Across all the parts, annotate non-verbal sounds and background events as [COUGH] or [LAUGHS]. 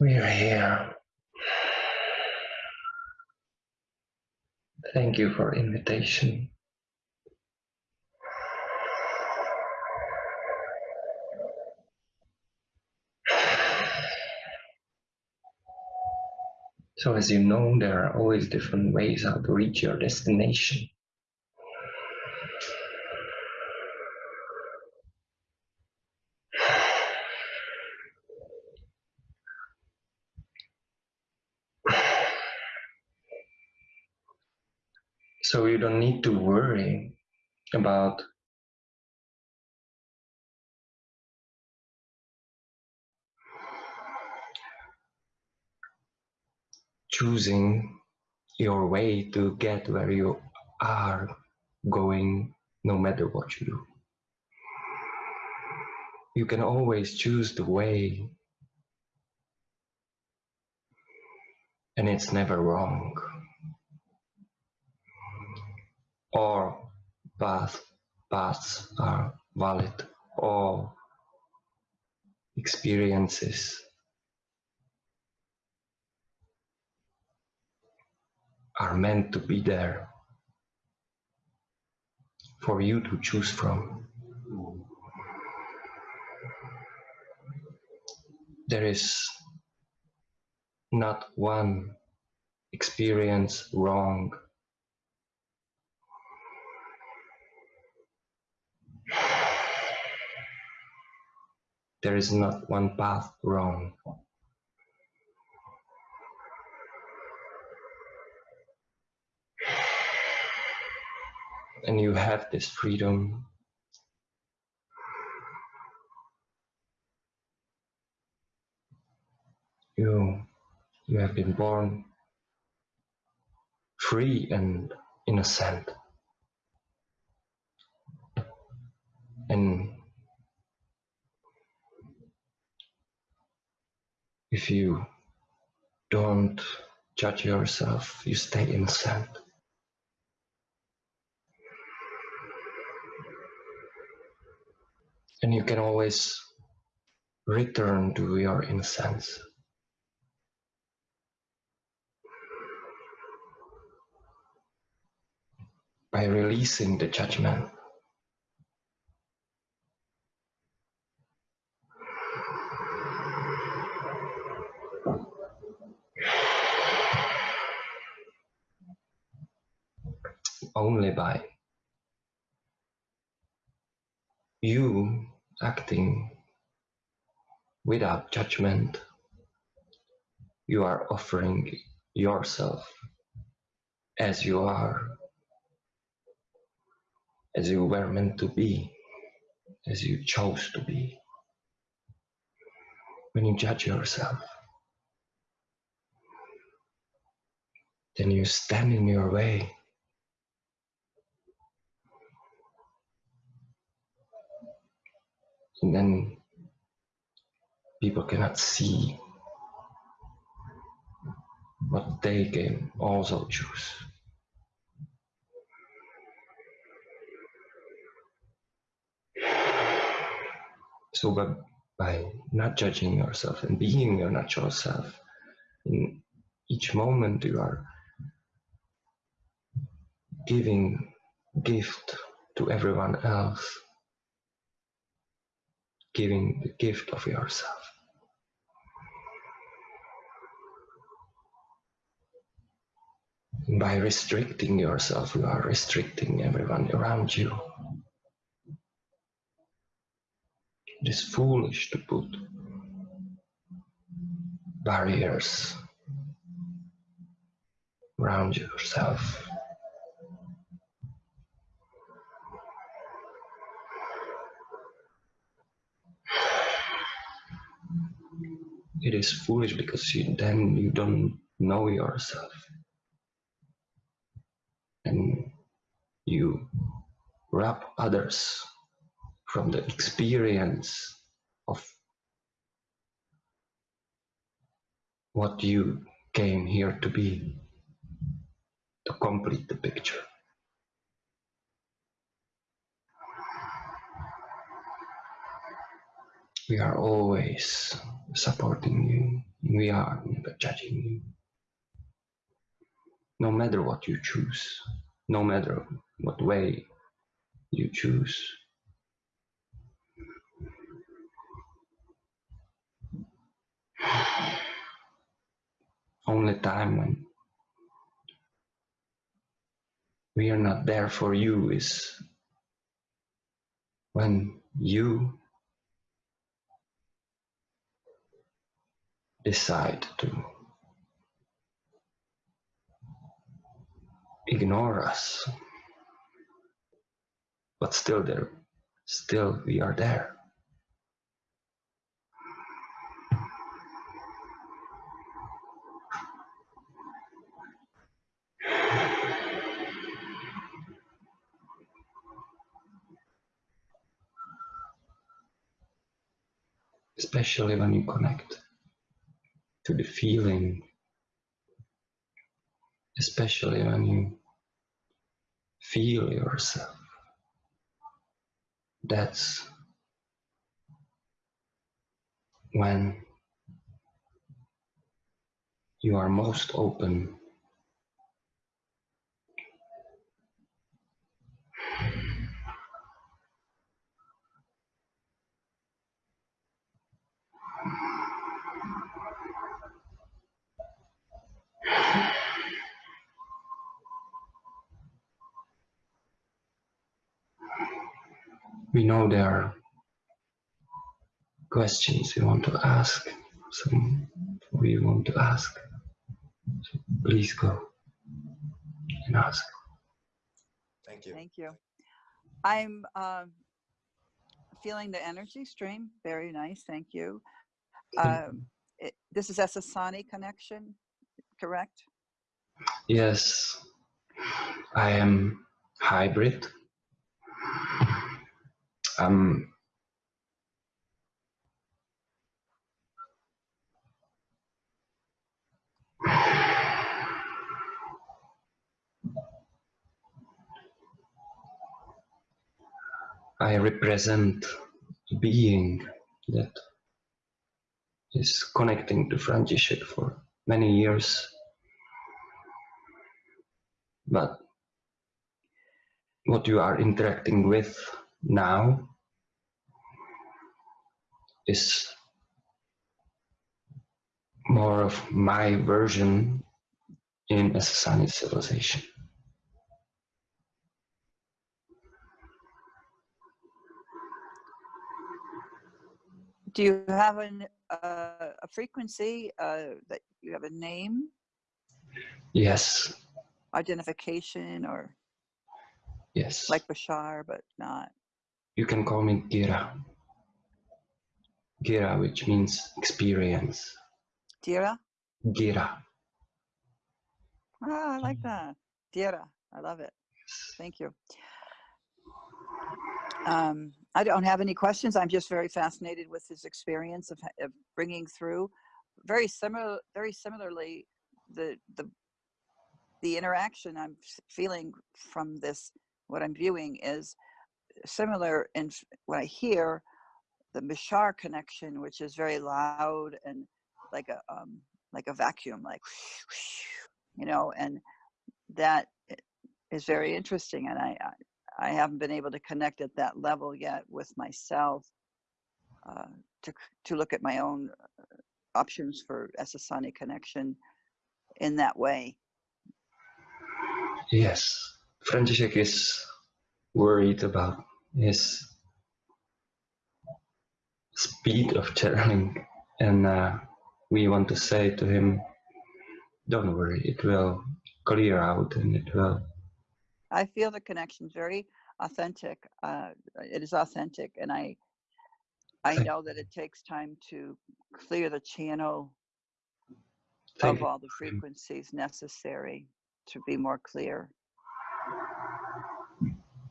We are here. Thank you for invitation. So as you know, there are always different ways how to reach your destination. So you don't need to worry about choosing your way to get where you are going no matter what you do. You can always choose the way and it's never wrong. All path, paths are valid. All experiences are meant to be there for you to choose from. There is not one experience wrong. There is not one path wrong. and you have this freedom. You, you have been born free and innocent. And if you don't judge yourself, you stay innocent. and you can always return to your innocence. By releasing the judgment. Only by you acting without judgment, you are offering yourself as you are, as you were meant to be, as you chose to be. When you judge yourself, then you stand in your way and then people cannot see what they can also choose. So by, by not judging yourself and being your natural self, in each moment you are giving gift to everyone else giving the gift of yourself. By restricting yourself, you are restricting everyone around you. It is foolish to put barriers around yourself. It is foolish because you, then you don't know yourself and you wrap others from the experience of what you came here to be, to complete the picture. We are always supporting you. We are never judging you. No matter what you choose, no matter what way you choose. [SIGHS] Only time when we are not there for you is when you decide to ignore us. But still there still we are there. Especially when you connect to the feeling, especially when you feel yourself. That's when you are most open we know there are questions we want to ask, some we want to ask. So please go and ask. Thank you. Thank you. I'm um, feeling the energy stream. Very nice. Thank you. Um, it, this is Essassani connection, correct? Yes, I am hybrid. Um, I represent being that is connecting to František for many years. But what you are interacting with now is more of my version in Essassani civilization. Do you have an, uh, a frequency uh, that you have a name, Yes, identification, or yes. like Bashar, but not? you can call me Gira. Gira, which means experience. Dira? Gira. Ah, I like that. Dira. I love it. Thank you. Um, I don't have any questions. I'm just very fascinated with his experience of, of bringing through very similar, very similarly, the the the interaction I'm feeling from this, what I'm viewing is similar in what I hear the Mishar connection, which is very loud and like a um, like a vacuum, like you know, and that is very interesting. And I I haven't been able to connect at that level yet with myself uh, to to look at my own uh, options for SSonic connection in that way. Yes, František is worried about his speed of channeling, and uh, we want to say to him, "Don't worry, it will clear out, and it will." I feel the connection very authentic. Uh, it is authentic, and I I know that it takes time to clear the channel of all the frequencies necessary to be more clear.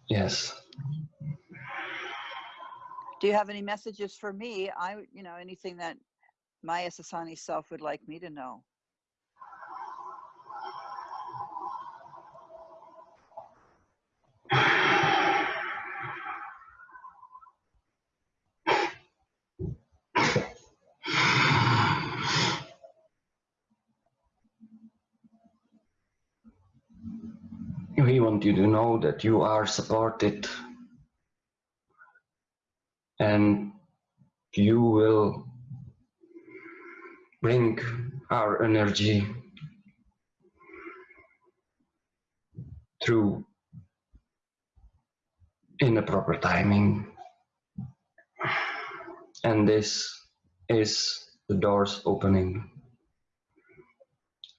Yes. Do you have any messages for me? I, you know, anything that my Essassani self would like me to know? We want you to know that you are supported and you will bring our energy through in the proper timing. And this is the doors opening.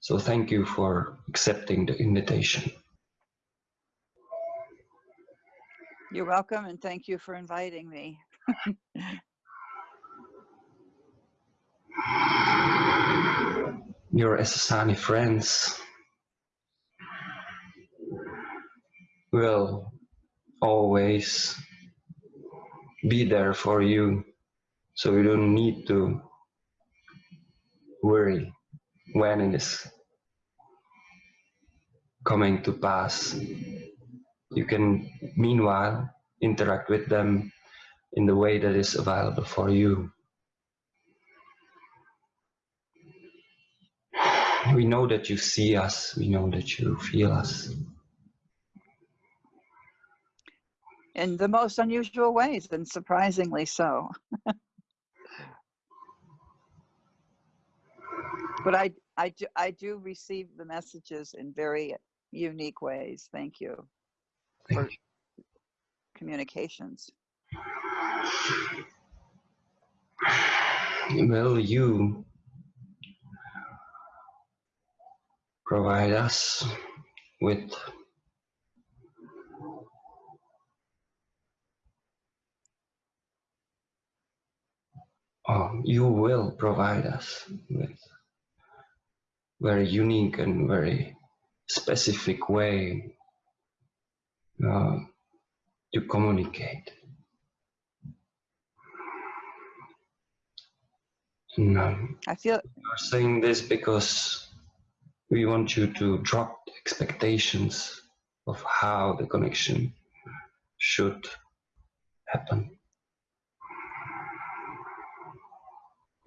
So thank you for accepting the invitation. You're welcome and thank you for inviting me. [LAUGHS] Your Essassani friends will always be there for you so you don't need to worry when it is coming to pass. You can meanwhile interact with them in the way that is available for you. We know that you see us, we know that you feel us. In the most unusual ways and surprisingly so. [LAUGHS] but I, I, do, I do receive the messages in very unique ways. Thank you for communications. Will you provide us with oh, you will provide us with very unique and very specific way uh, to communicate. No, I feel we're saying this because we want you to drop expectations of how the connection should happen.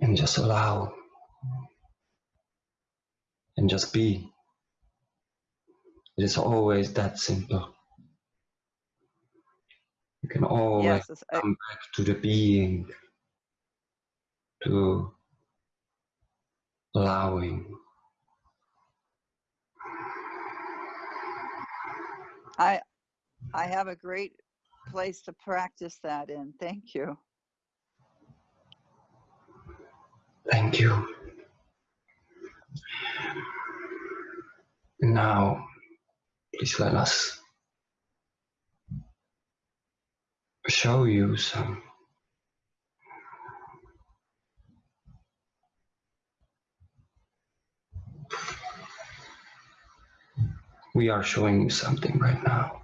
And just allow and just be. It is always that simple. You can always yes, it's- I- come back to the being, to allowing. I I have a great place to practice that in. Thank you. Thank you. Now, please let us show you some we are showing you something right now.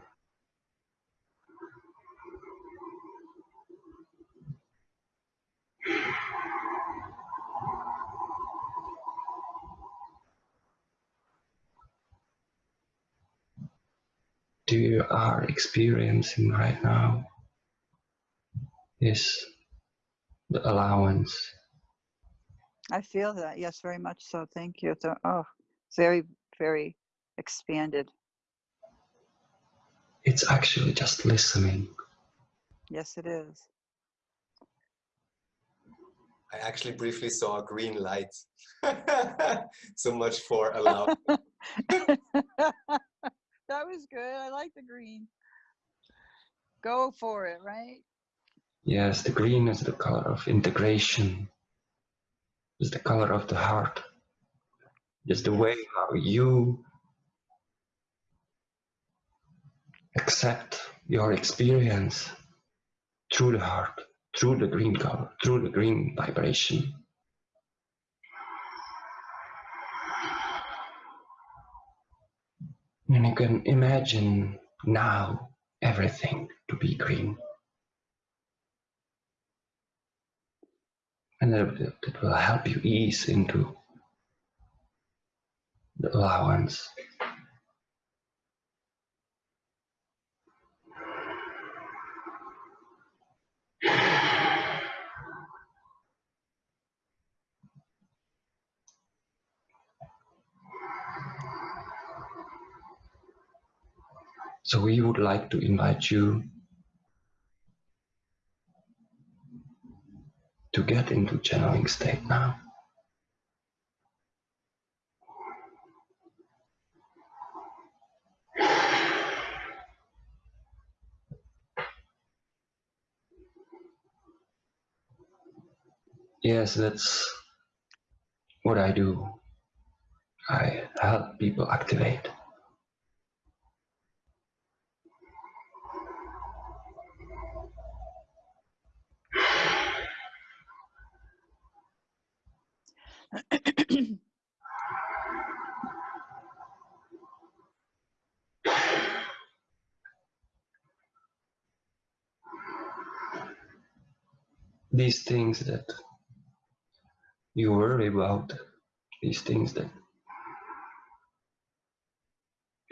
Do you are experiencing right now is the allowance I feel that. Yes, very much so. Thank you. So, oh, very, very expanded. it's actually just listening Yes, it is. I actually briefly saw a green light. [LAUGHS] so much for allow. [LAUGHS] [LAUGHS] that was good. I like the green. Go for it, right? Yes the green is the color of integration. Is the color of the heart. Is the way how you accept your experience through the heart through the green color through the green vibration. And you can imagine now everything to be green And that, that will help you ease into the allowance. So we would like to invite you get into channeling state now. Yes, that's what I do. I help people activate. These things that you worry about, these things that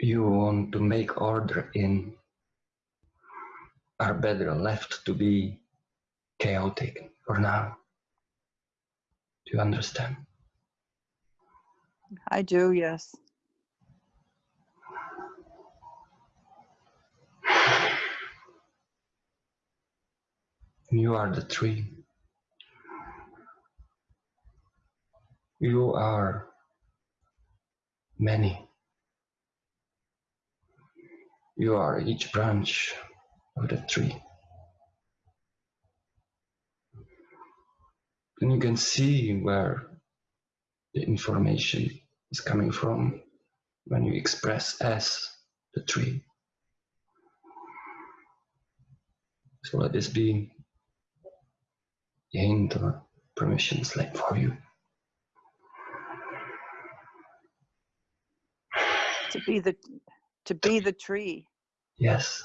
you want to make order in, are better left to be chaotic for now. Do you understand? I do, yes. You are the tree. You are many. You are each branch of the tree. And you can see where the information is coming from when you express as the tree. So let this be a hint or permission slip for you. To be the to be the tree. Yes.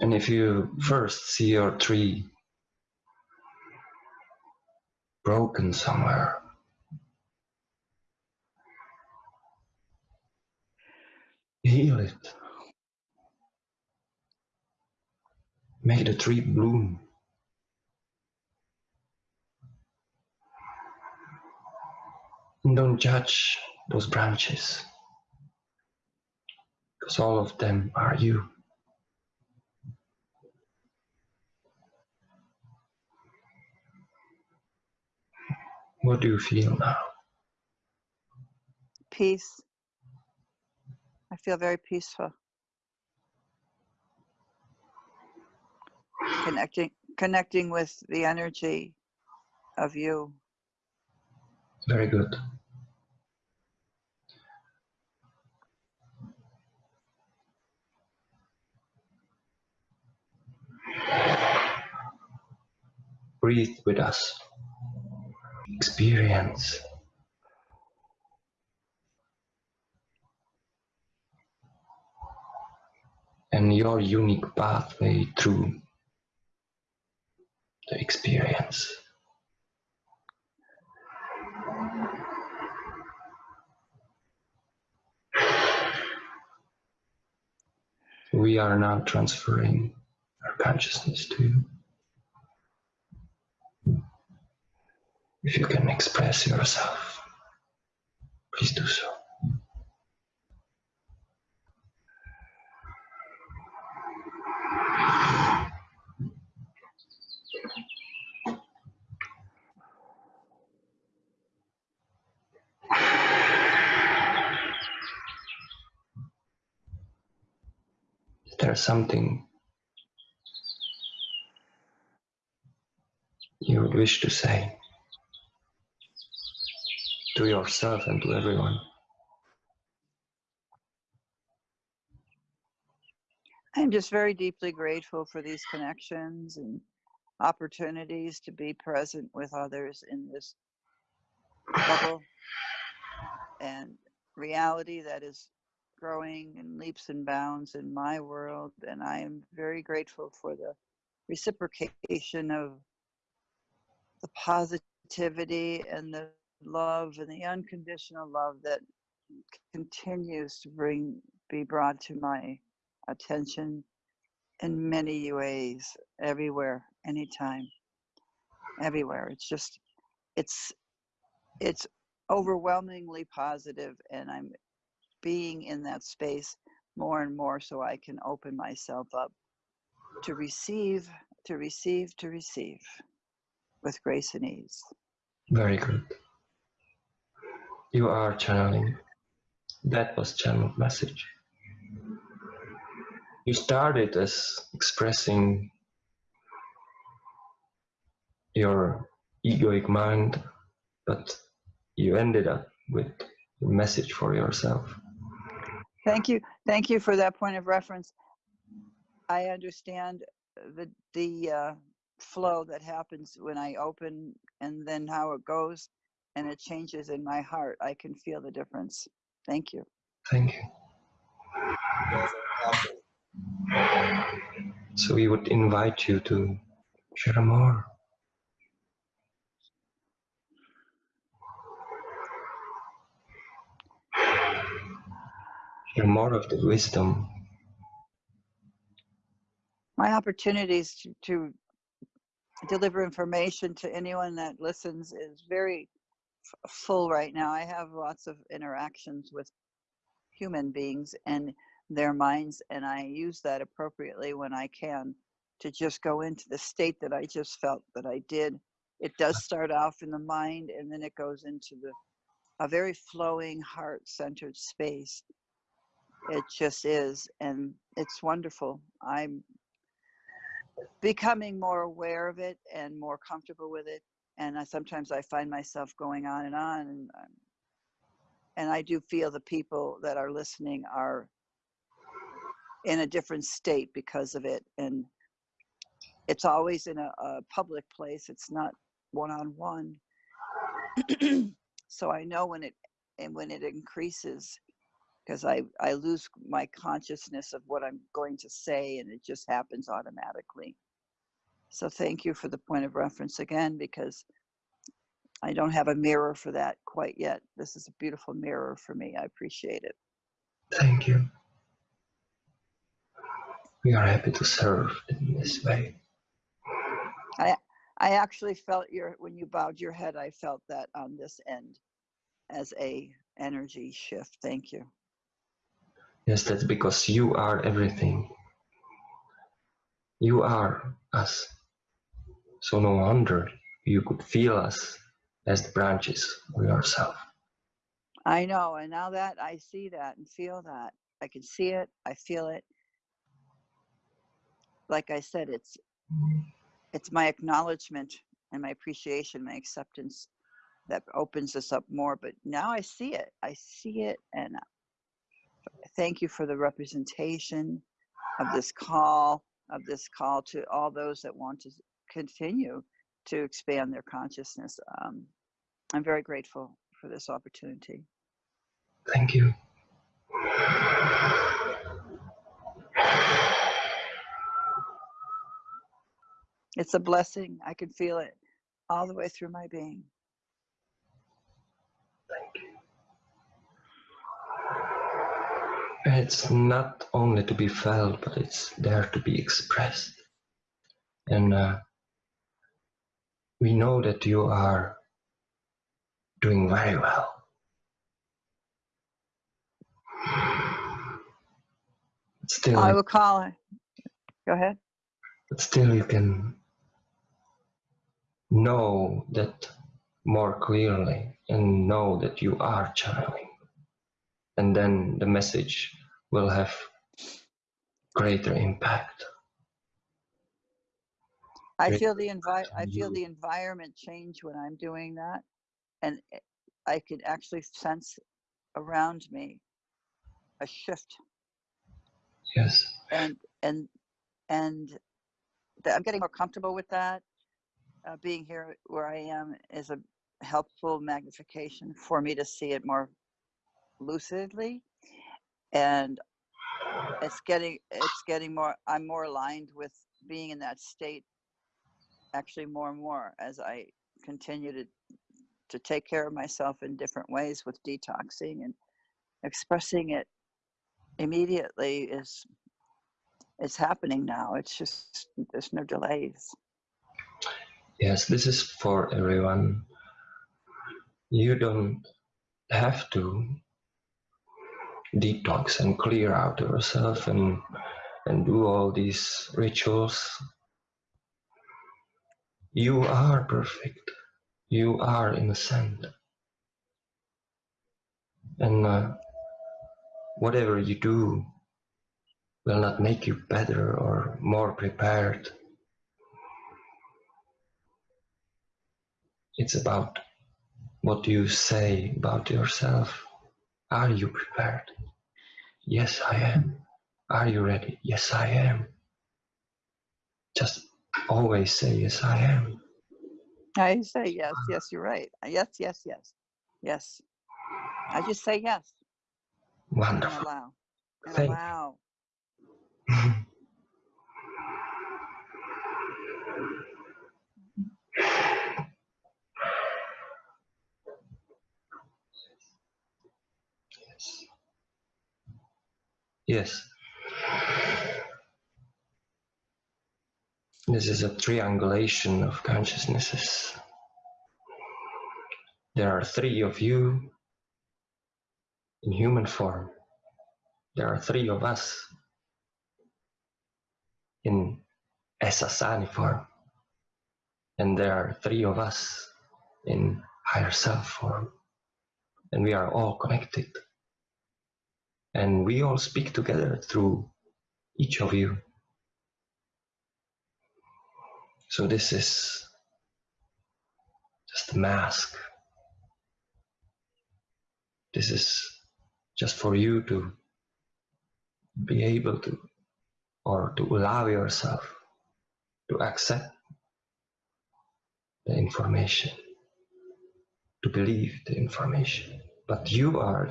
And if you first see your tree broken somewhere, heal it. Make the tree bloom. And don't judge those branches, because all of them are you. What do you feel now? Peace. I feel very peaceful. Connecting connecting with the energy of you. Very good. Breathe with us. Experience. And your unique pathway through the experience. We are now transferring our consciousness to you. If you can express yourself, please do so. Is there something you would wish to say to yourself and to everyone? I'm just very deeply grateful for these connections and opportunities to be present with others in this bubble and reality that is growing in leaps and bounds in my world. And I am very grateful for the reciprocation of the positivity and the love and the unconditional love that continues to bring be brought to my attention in many ways everywhere anytime everywhere it's just it's it's overwhelmingly positive and i'm being in that space more and more so i can open myself up to receive to receive to receive with grace and ease Very good. You are channeling. That was channeled message. You started as expressing your egoic mind, but you ended up with a message for yourself. Thank you. Thank you for that point of reference. I understand the the uh, flow that happens when I open and then how it goes and it changes in my heart. I can feel the difference. Thank you. Thank you. So we would invite you to share more. Share more of the wisdom. My opportunities to, to deliver information to anyone that listens is very full right now. I have lots of interactions with human beings and their minds, and I use that appropriately when I can to just go into the state that I just felt that I did. It does start off in the mind, and then it goes into the a very flowing, heart-centered space. It just is, and it's wonderful. I'm becoming more aware of it and more comfortable with it and I, sometimes i find myself going on and on and, um, and i do feel the people that are listening are in a different state because of it and it's always in a, a public place it's not one-on-one so i know when it and when it increases because I, I lose my consciousness of what I'm going to say and it just happens automatically. So thank you for the point of reference again because I don't have a mirror for that quite yet. This is a beautiful mirror for me. I appreciate it. Thank you. We are happy to serve in this way. I actually felt your when you bowed your head, I felt that on this end as a energy shift. Thank you. Yes, that's because you are everything. You are us. So no wonder you could feel us as the branches of yourself. I know, and now that I see that and feel that, I can see it, I feel it. Like I said, it's it's my acknowledgement and my appreciation, my acceptance that opens us up more. But now I see it. I see it and thank you for the representation of this call, of this call to all those that want to continue to expand their consciousness. Um, I'm very grateful for this opportunity. Thank you. It's a blessing. I can feel it all the way through my being. Thank you. It's not only to be felt, but it's there to be expressed. And uh, we know that you are doing very well. Still, I will call her. Go ahead. but still you can know that more clearly and know that you are channeling and then the message will have greater impact I feel the envi- I feel the environment change when I'm doing that, and I can actually sense around me a shift, yes and and and that I'm getting more comfortable with that. Uh, being here where I am is a helpful magnification for me to see it more lucidly, and it's getting it's getting more. I'm more aligned with being in that state actually more and more as I continue to to take care of myself in different ways with detoxing and expressing it immediately is is happening now. It's just there's no delays. Yes, this is for everyone. You don't have to detox and clear out yourself and and do all these rituals. You are perfect. You are innocent. And uh, whatever you do will not make you better or more prepared. It's about what you say about yourself. Are you prepared? Yes, I am. Are you ready? Yes, I am. Just always say, Yes, I am. I say yes, yes, you're right. Uh, yes, yes, yes, yes. I just say yes and Wonderful. allow and Thank you. allow. [LAUGHS] Yes. This is a triangulation of consciousnesses. There are three of you in human form. There are three of us in Essassani form. And there are three of us in higher self form. And we are all connected. And we all speak together through each of you. So this is just a mask. This is just for you to be able to, or to allow yourself to accept the information, to believe the information. But you are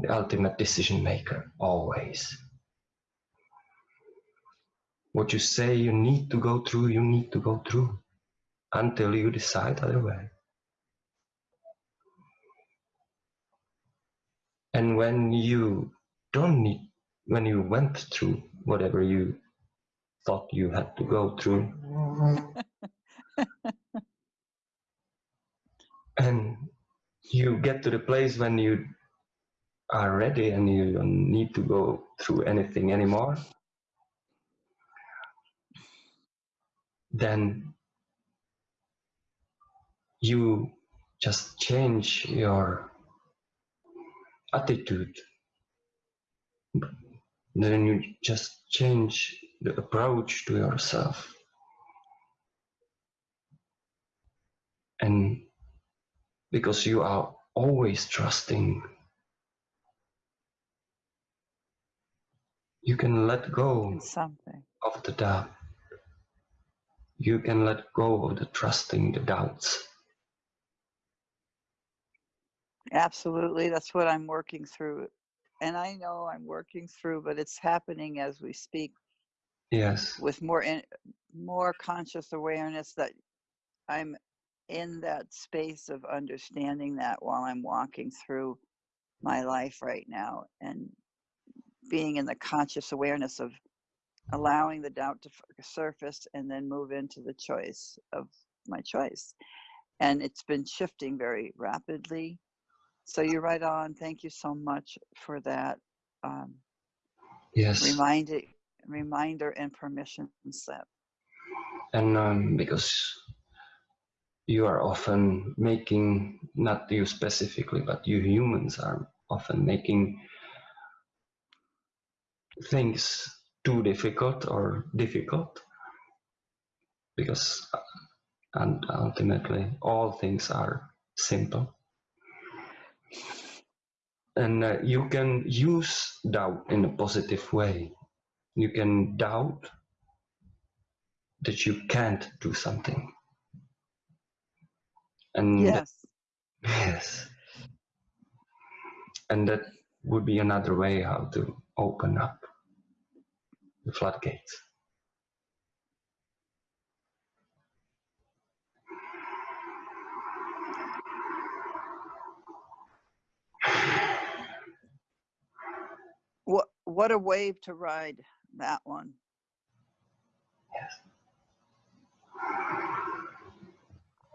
the ultimate decision maker, always. What you say you need to go through, you need to go through until you decide otherwise. And when you don't need, when you went through whatever you thought you had to go through, [LAUGHS] and you get to the place when you are ready and you don't need to go through anything anymore, then you just change your attitude. Then you just change the approach to yourself. And because you are always trusting, you can let go something. of the doubt. You can let go of the trusting the doubts. Absolutely. That's what I'm working through. And I know I'm working through, but it's happening as we speak Yes, with more in, more conscious awareness that I'm in that space of understanding that while I'm walking through my life right now and being in the conscious awareness of allowing the doubt to surface and then move into the choice of my choice. And it's been shifting very rapidly. So you're right on. Thank you so much for that um, yes. reminder, reminder and permission slip. And um, because you are often making, not you specifically, but you humans are often making things too difficult or difficult? Because and ultimately all things are simple. And uh, you can use doubt in a positive way. You can doubt that you can't do something. And that- Yes. yes. And that would be another way how to open up the floodgates. What, what a wave to ride that one. Yes.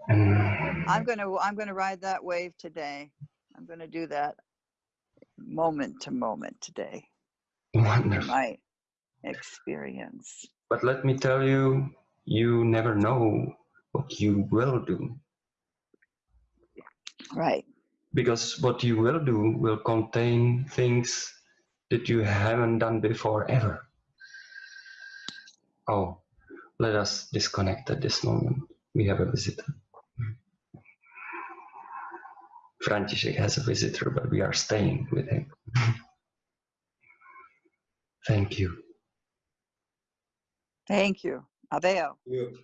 Mm. I'm going to I'm going to ride that wave today. I'm going to do that moment to moment today. Wonderful experience. But let me tell you, you never know what you will do. Right, Because what you will do will contain things that you haven't done before ever. Oh, let us disconnect at this moment. We have a visitor. František has a visitor, but we are staying with him. [LAUGHS] Thank you. Thank you. You.